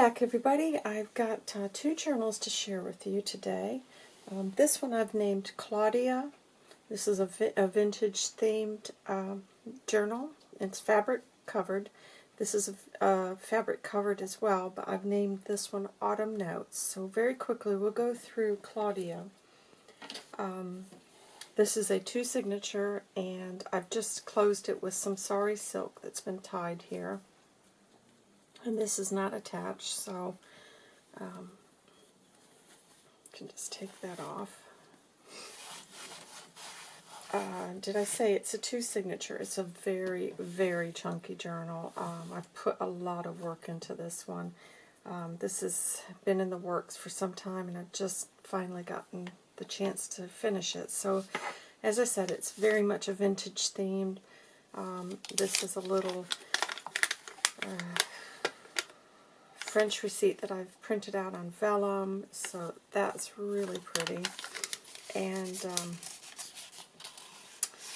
back everybody. I've got uh, two journals to share with you today. Um, this one I've named Claudia. This is a, vi a vintage themed uh, journal. It's fabric covered. This is a, uh, fabric covered as well, but I've named this one Autumn Notes. So very quickly we'll go through Claudia. Um, this is a two signature and I've just closed it with some sari silk that's been tied here and this is not attached so um, can just take that off. Uh, did I say it's a two signature? It's a very, very chunky journal. Um, I've put a lot of work into this one. Um, this has been in the works for some time and I've just finally gotten the chance to finish it. So, as I said, it's very much a vintage themed. Um, this is a little uh, French receipt that I've printed out on vellum, so that's really pretty. And um,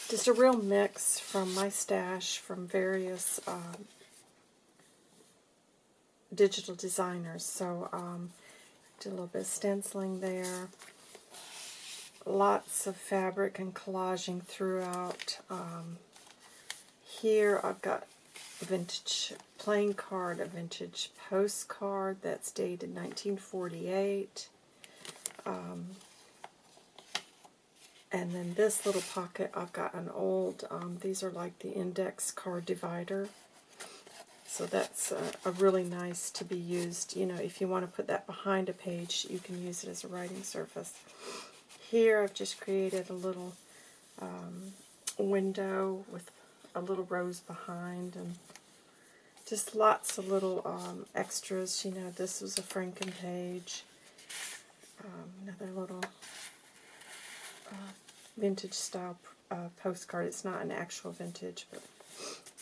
just a real mix from my stash from various um, digital designers. So um, did a little bit of stenciling there. Lots of fabric and collaging throughout. Um, here I've got vintage playing card, a vintage postcard that's dated 1948. Um, and then this little pocket, I've got an old, um, these are like the index card divider. So that's a, a, really nice to be used. You know, if you want to put that behind a page, you can use it as a writing surface. Here I've just created a little um, window with a little rose behind and just lots of little um, extras. You know, this was a Franken page. Um, another little uh, vintage style uh, postcard. It's not an actual vintage, but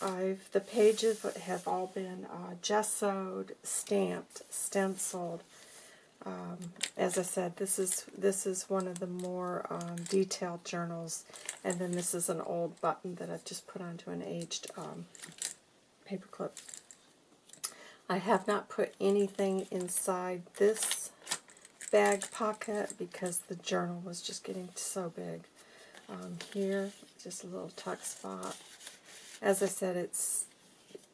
I've the pages have all been uh, gessoed, stamped, stenciled. Um, as I said, this is this is one of the more um, detailed journals, and then this is an old button that I've just put onto an aged um, paperclip. I have not put anything inside this bag pocket because the journal was just getting so big. Um, here, just a little tuck spot. As I said, it's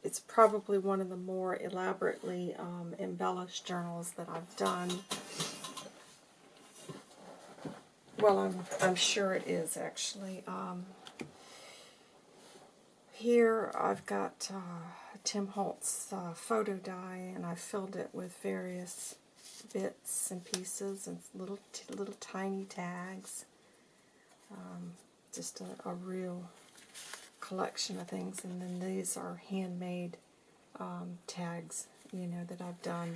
it's probably one of the more elaborately um, embellished journals that I've done. Well, I'm, I'm sure it is, actually. Um, here I've got uh, Tim Holtz uh, photo die, and I filled it with various bits and pieces and little little tiny tags. Um, just a, a, real collection of things, and then these are handmade um, tags, you know, that I've done.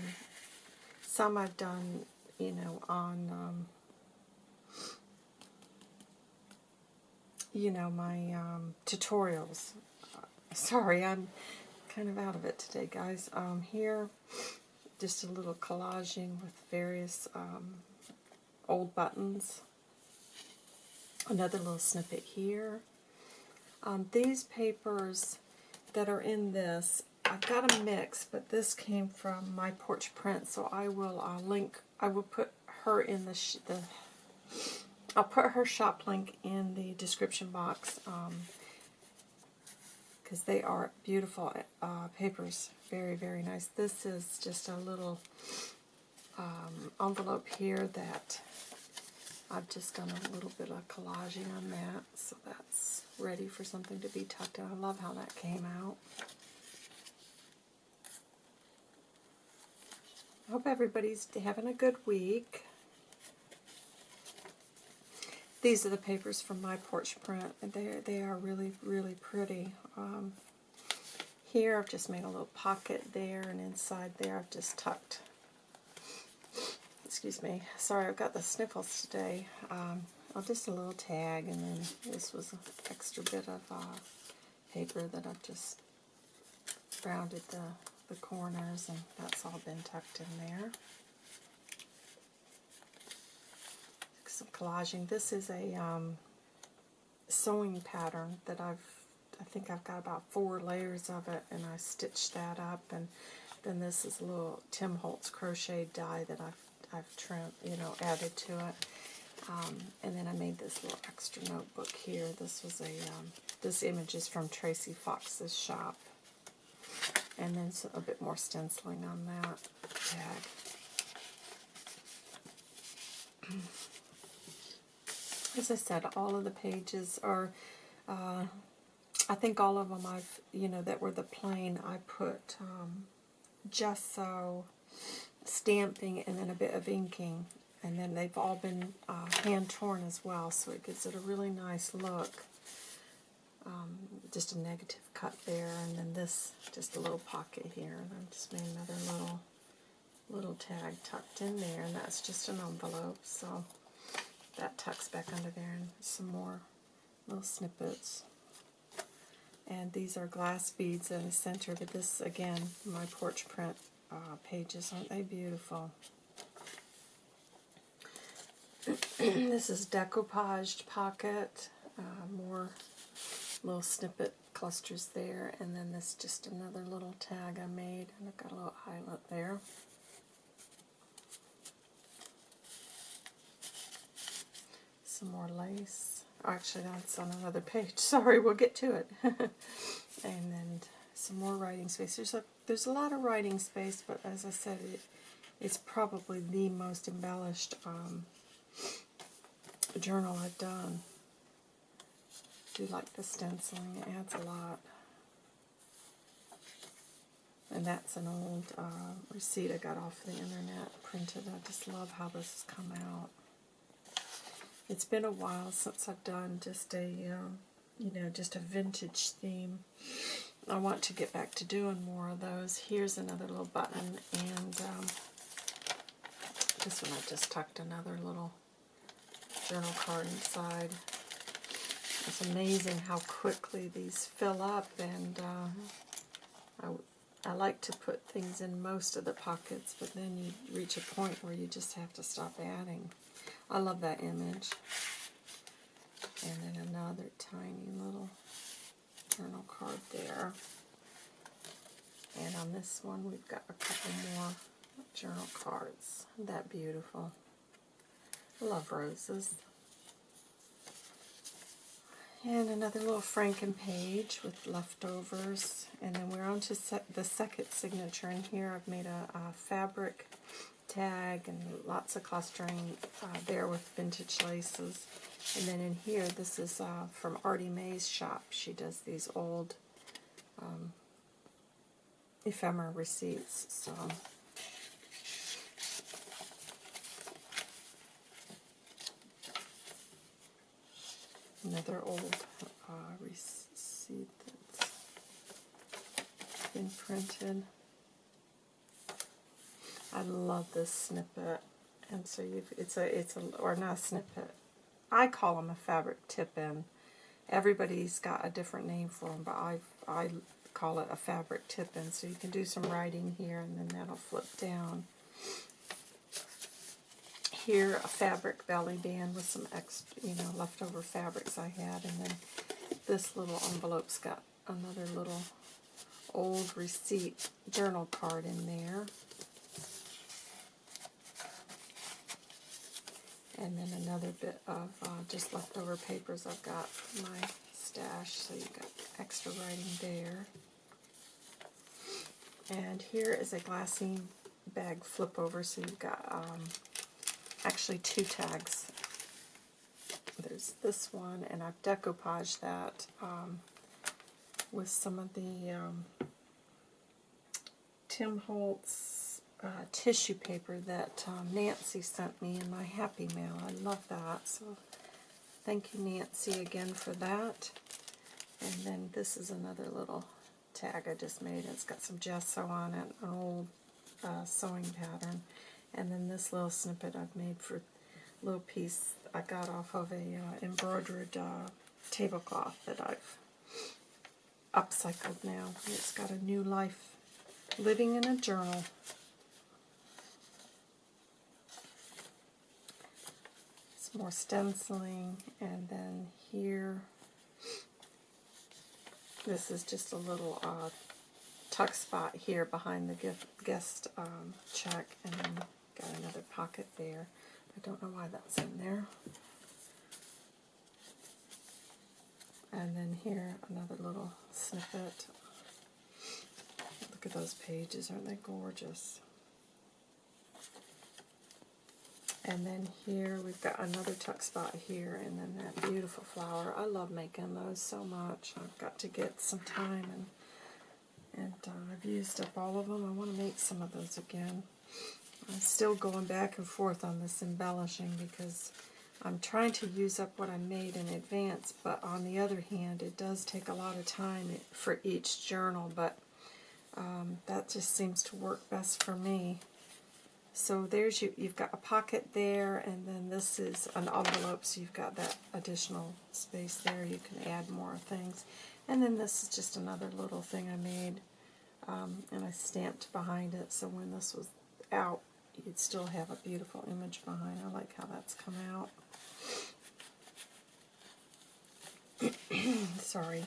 Some I've done, you know, on, um, you know, my um, tutorials Sorry, I'm kind of out of it today, guys. Um, here, just a little collaging with various um, old buttons. Another little snippet here. Um, these papers that are in this, I've got a mix, but this came from my porch print, so I will uh, link, I will put her in the, the, I'll put her shop link in the description box. Um, because they are beautiful uh, papers. Very, very nice. This is just a little um, envelope here that I've just done a little bit of collaging on that, so that's ready for something to be tucked in. I love how that came out. I hope everybody's having a good week. These are the papers from my porch print, they, they are really, really pretty. Um, here I've just made a little pocket there, and inside there I've just tucked, excuse me, sorry I've got the sniffles today. Um, oh, just a little tag, and then this was an extra bit of uh, paper that I've just rounded the, the corners, and that's all been tucked in there. some collaging. This is a um, sewing pattern that I've, I think I've got about four layers of it, and I stitched that up, and then this is a little Tim Holtz crochet die that I've I've trimmed, you know, added to it. Um, and then I made this little extra notebook here. This was a um, this image is from Tracy Fox's shop, and then a bit more stenciling on that tag. As I said, all of the pages are. Uh, I think all of them I've, you know, that were the plain, I put um, gesso, stamping, and then a bit of inking. And then they've all been uh, hand torn as well, so it gives it a really nice look. Um, just a negative cut there, and then this, just a little pocket here. And I've just made another little little tag tucked in there, and that's just an envelope. So that tucks back under there, and some more little snippets. And these are glass beads in the center, but this, again, my porch print uh, pages. Aren't they beautiful? this is decoupaged pocket. Uh, more little snippet clusters there. And then this just another little tag I made. And I've got a little eyelet there. Some more lace. Actually, that's on another page. Sorry, we'll get to it. and then some more writing space. There's a there's a lot of writing space, but as I said, it, it's probably the most embellished um, journal I've done. I do like the stenciling. It adds a lot. And that's an old uh, receipt I got off the internet, printed. I just love how this has come out. It's been a while since I've done just a, um, you know, just a vintage theme. I want to get back to doing more of those. Here's another little button, and um, this one I just tucked another little journal card inside. It's amazing how quickly these fill up, and uh, I, I like to put things in most of the pockets, but then you reach a point where you just have to stop adding. I love that image. And then another tiny little journal card there. And on this one, we've got a couple more journal cards. Isn't that beautiful? Love roses. And another little Franken page with leftovers. And then we're on to the second signature. In here I've made a, a fabric tag and lots of clustering uh, there with vintage laces. And then in here, this is uh, from Artie May's shop. She does these old um, ephemera receipts. So another old uh, receipt that's been printed. I love this snippet. And so you've, it's a, it's a, or not a snippet. I call them a fabric tip-in. Everybody's got a different name for them, but I, I call it a fabric tip-in. So you can do some writing here, and then that'll flip down. Here, a fabric belly band with some extra, you know, leftover fabrics I had, and then this little envelope's got another little old receipt journal card in there. And then another bit of uh, just leftover papers I've got my stash, so you've got extra writing there. And here is a glassine bag flip over, so you've got um, actually two tags. There's this one, and I've decoupaged that um, with some of the um, Tim Holtz uh, tissue paper that um, Nancy sent me in my Happy Mail. I love that. So thank you, Nancy, again for that. And then this is another little tag I just made. It's got some gesso on it, an old uh, sewing pattern. And then this little snippet I've made for a little piece I got off of a uh, embroidered uh, tablecloth that I've upcycled now. It's got a new life living in a journal. It's more stenciling, and then here, this is just a little uh, tuck spot here behind the gift, guest um, check, and then got another pocket there. I don't know why that's in there. And then here, another little snippet. Look at those pages, aren't they gorgeous? And then here we've got another tuck spot here, and then that beautiful flower. I love making those so much. I've got to get some time, and and uh, I've used up all of them. I want to make some of those again. I'm still going back and forth on this embellishing because I'm trying to use up what I made in advance, but on the other hand, it does take a lot of time for each journal, but um, that just seems to work best for me. So there's you, you've got a pocket there, and then this is an envelope, so you've got that additional space there. You can add more things. And then this is just another little thing I made, um, and I stamped behind it, so when this was out, you'd still have a beautiful image behind. I like how that's come out. Sorry.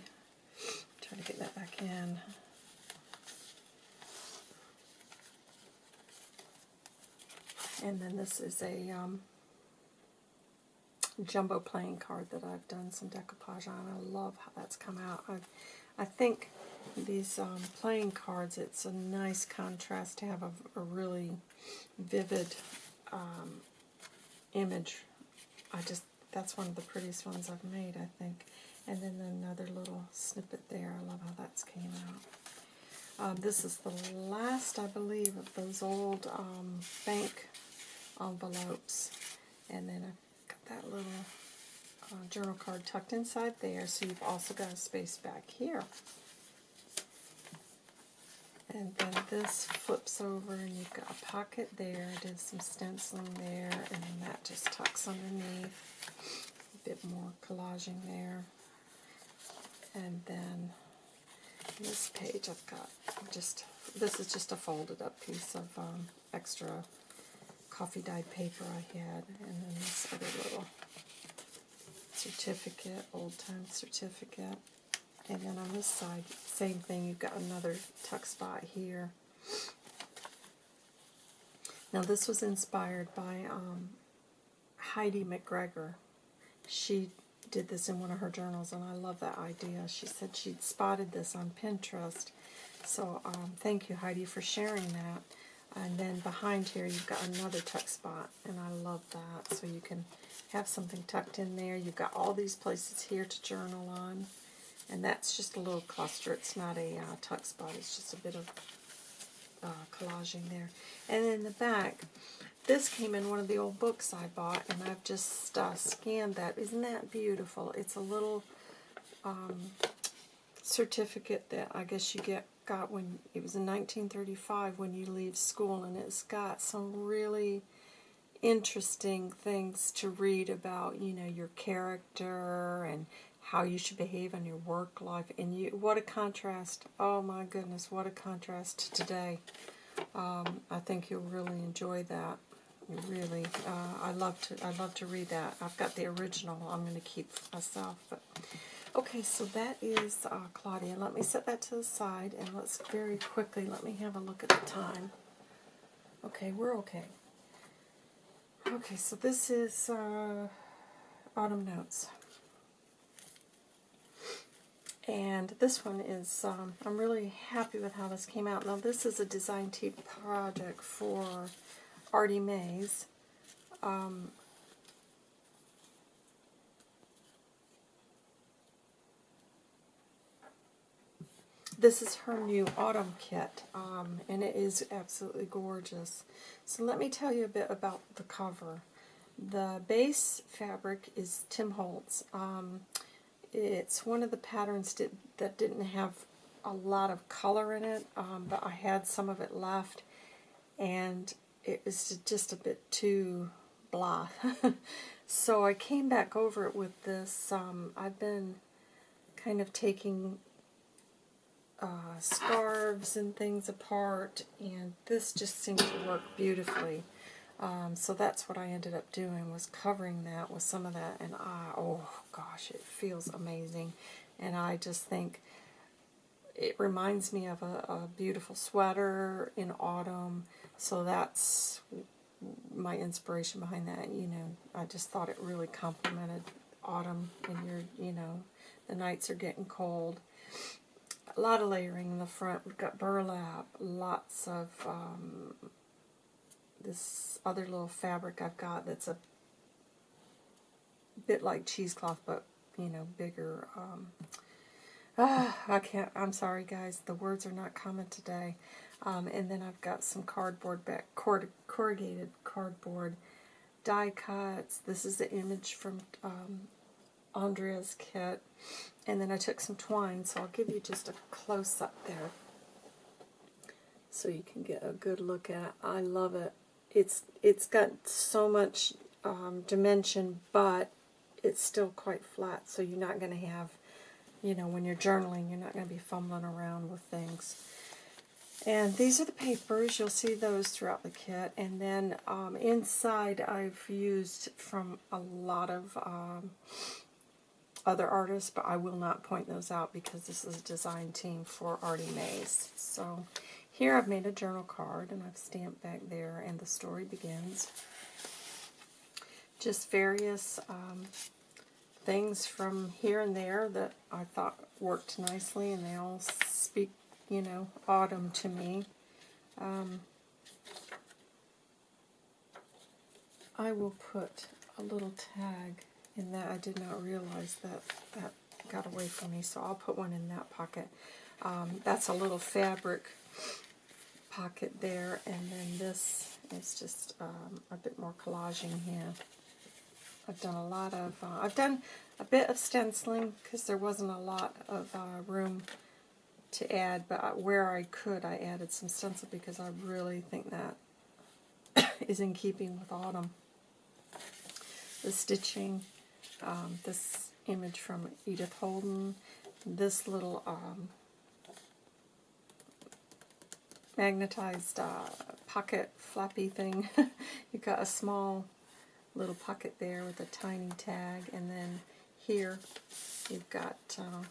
Try to get that back in. And then this is a um, jumbo playing card that I've done some decoupage on. I love how that's come out. I, I think these um, playing cards, it's a nice contrast to have a, a really vivid um, image. I just, that's one of the prettiest ones I've made, I think. And then another little snippet there. I love how that's came out. Um, this is the last, I believe, of those old um, bank envelopes. And then I've got that little uh, journal card tucked inside there, so you've also got a space back here. And then this flips over and you've got a pocket there, I did some stenciling there, and then that just tucks underneath. A bit more collaging there. And then this page I've got just, this is just a folded up piece of um, extra coffee dyed paper I had, and then this other little certificate, old time certificate. And then on this side, same thing, you've got another tuck spot here. Now this was inspired by um, Heidi McGregor. She did this in one of her journals, and I love that idea. She said she'd spotted this on Pinterest. So um, thank you, Heidi, for sharing that. And then behind here you've got another tuck spot, and I love that. So you can have something tucked in there. You've got all these places here to journal on. And that's just a little cluster. It's not a uh, tuck spot. It's just a bit of uh, collaging there. And in the back, this came in one of the old books I bought, and I've just uh, scanned that. Isn't that beautiful? It's a little um, certificate that I guess you get got when it was in 1935 when you leave school, and it's got some really interesting things to read about, you know, your character and how you should behave in your work life. And you, what a contrast! Oh my goodness, what a contrast to today. Um, I think you'll really enjoy that. Really, uh, I love to. I love to read that. I've got the original. I'm going to keep myself, but Okay, so that is uh, Claudia. Let me set that to the side, and let's very quickly, let me have a look at the time. Okay, we're okay. Okay, so this is uh, Autumn Notes. And this one is, um, I'm really happy with how this came out. Now this is a design team project for Artie Mays. Um, This is her new autumn kit, um, and it is absolutely gorgeous. So let me tell you a bit about the cover. The base fabric is Tim Holtz. Um, it's one of the patterns that, that didn't have a lot of color in it, um, but I had some of it left, and it was just a bit too blah. so I came back over it with this. Um, I've been kind of taking uh, scarves and things apart, and this just seemed to work beautifully. Um, so that's what I ended up doing, was covering that with some of that, and I, oh gosh, it feels amazing. And I just think it reminds me of a, a beautiful sweater in autumn. So that's my inspiration behind that. You know, I just thought it really complemented autumn and you're, you know, the nights are getting cold. A lot of layering in the front. We've got burlap, lots of um, this other little fabric I've got that's a bit like cheesecloth, but, you know, bigger. Um, ah, I can't, I'm sorry guys, the words are not coming today. Um, and then I've got some cardboard back, corrugated cardboard die cuts. This is the image from um, Andrea's kit. And then I took some twine, so I'll give you just a close-up there so you can get a good look at it. I love it. It's It's got so much um, dimension, but it's still quite flat, so you're not going to have, you know, when you're journaling, you're not going to be fumbling around with things. And these are the papers. You'll see those throughout the kit. And then um, inside I've used from a lot of um, other artists, but I will not point those out because this is a design team for Artie Mays. So here I've made a journal card and I've stamped back there and the story begins. Just various um, things from here and there that I thought worked nicely and they all speak, you know, autumn to me. Um, I will put a little tag in that. I did not realize that that got away from me, so I'll put one in that pocket. Um, that's a little fabric pocket there, and then this is just um, a bit more collaging here. I've done a lot of, uh, I've done a bit of stenciling because there wasn't a lot of uh, room to add, but where I could I added some stencil because I really think that is in keeping with autumn. The stitching um, this image from Edith Holden, this little um, magnetized uh, pocket flappy thing. You've got a small little pocket there with a tiny tag, and then here you've got, uh,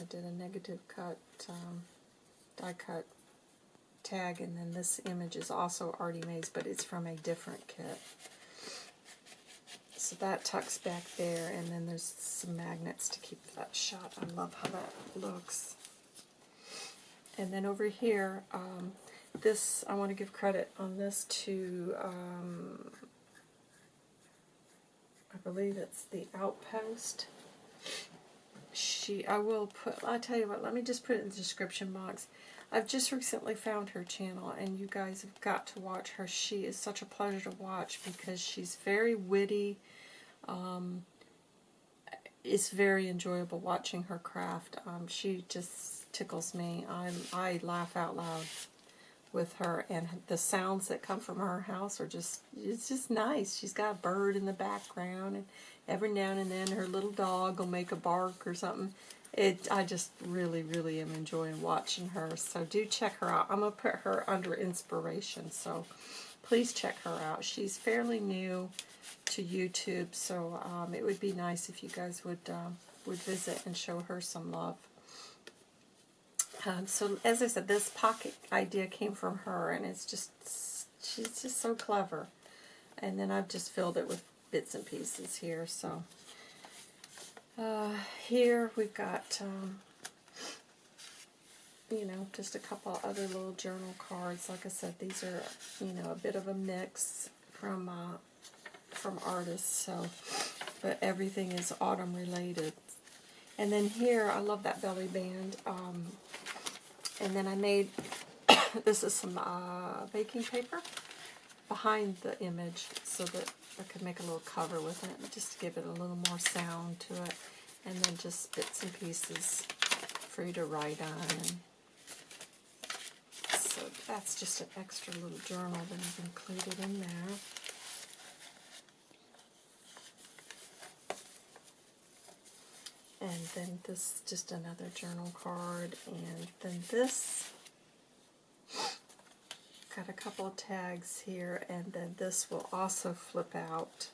I did a negative cut, um, die cut tag, and then this image is also Artie Mays, but it's from a different kit. So that tucks back there, and then there's some magnets to keep that shut. I love how that looks. And then over here, um, this, I want to give credit on this to, um, I believe it's the Outpost. She, I will put, I'll tell you what, let me just put it in the description box. I've just recently found her channel, and you guys have got to watch her. She is such a pleasure to watch because she's very witty, um, it's very enjoyable watching her craft. Um, she just tickles me. I'm I laugh out loud with her, and the sounds that come from her house are just, it's just nice. She's got a bird in the background, and every now and then her little dog will make a bark or something. It, I just really, really am enjoying watching her. So do check her out. I'm to put her under inspiration. So please check her out. She's fairly new to YouTube, so um, it would be nice if you guys would uh, would visit and show her some love. Um, so as I said, this pocket idea came from her, and it's just she's just so clever. And then I've just filled it with bits and pieces here. So uh, here we've got um, you know just a couple other little journal cards. Like I said, these are you know a bit of a mix from uh, from artists, so but everything is autumn related. And then here, I love that belly band. Um, and then I made, this is some uh, baking paper behind the image so that I could make a little cover with it, just to give it a little more sound to it. And then just bits and pieces for you to write on. So that's just an extra little journal that I've included in there. And then this is just another journal card and then this got a couple of tags here and then this will also flip out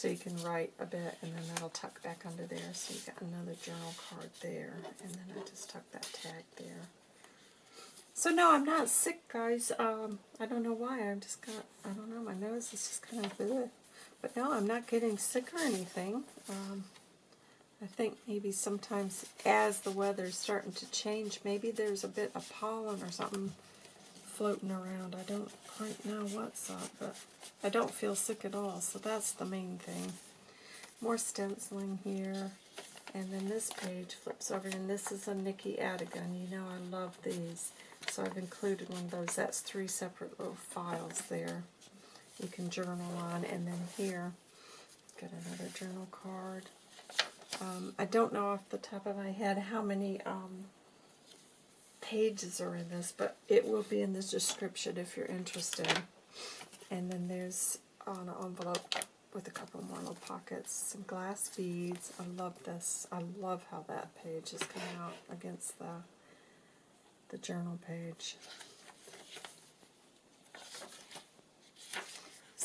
So you can write a bit, and then that'll tuck back under there. So you've got another journal card there, and then I just tuck that tag there. So no, I'm not sick, guys. Um, I don't know why. I'm just got, I don't know, my nose is just kind of bleh. But no, I'm not getting sick or anything. Um, I think maybe sometimes as the weather's starting to change, maybe there's a bit of pollen or something floating around. I don't quite know what's up, but I don't feel sick at all, so that's the main thing. More stenciling here. And then this page flips over, and this is a Nikki Adigan. You know I love these. So I've included one of those. That's three separate little files there. You can journal on. And then here, got another journal card. Um, I don't know off the top of my head how many um, pages are in this, but it will be in the description if you're interested. And then there's an envelope with a couple more little pockets, some glass beads. I love this. I love how that page is coming out against the the journal page.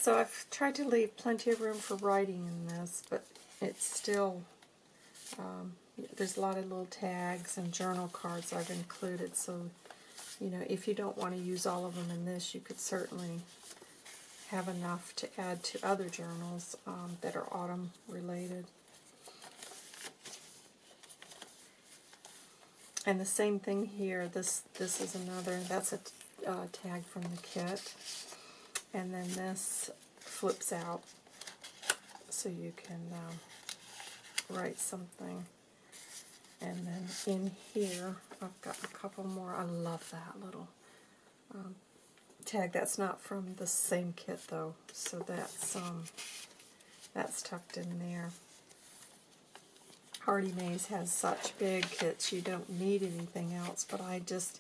So I've tried to leave plenty of room for writing in this, but it's still, um, there's a lot of little tags and journal cards I've included, so, you know, if you don't want to use all of them in this, you could certainly have enough to add to other journals um, that are autumn related. And the same thing here. This this is another. That's a uh, tag from the kit. And then this flips out so you can um, write something. And then in here, I've got a couple more. I love that little um, tag. That's not from the same kit though, so that's um, that's tucked in there. Artie Mays has such big kits, you don't need anything else, but I just,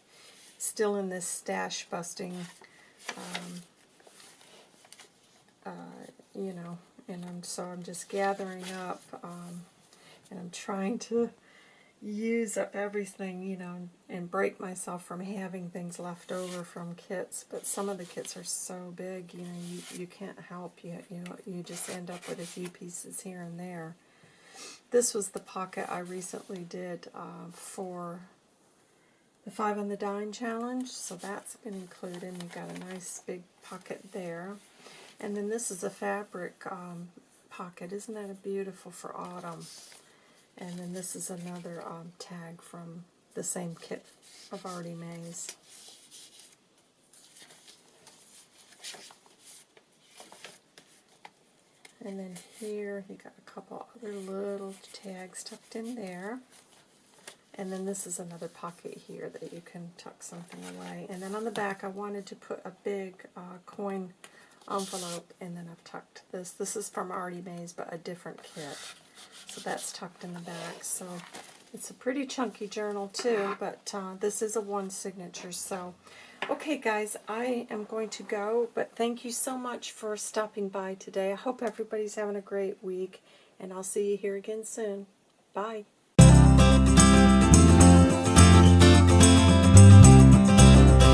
still in this stash busting, um, uh, you know, and I'm, so I'm just gathering up, um, and I'm trying to use up everything, you know, and break myself from having things left over from kits, but some of the kits are so big, you know, you, you can't help, you, you know, you just end up with a few pieces here and there. This was the pocket I recently did uh, for the Five on the Dime challenge, so that's been included. You've got a nice big pocket there. And then this is a fabric um, pocket. Isn't that a beautiful for autumn? And then this is another um, tag from the same kit of Artie Mays. And then here you got a couple other little tags tucked in there. And then this is another pocket here that you can tuck something away. And then on the back I wanted to put a big uh, coin envelope and then I've tucked this. This is from Artie Mays but a different kit. So that's tucked in the back. So it's a pretty chunky journal too, but uh, this is a one signature. So Okay, guys, I am going to go, but thank you so much for stopping by today. I hope everybody's having a great week, and I'll see you here again soon. Bye.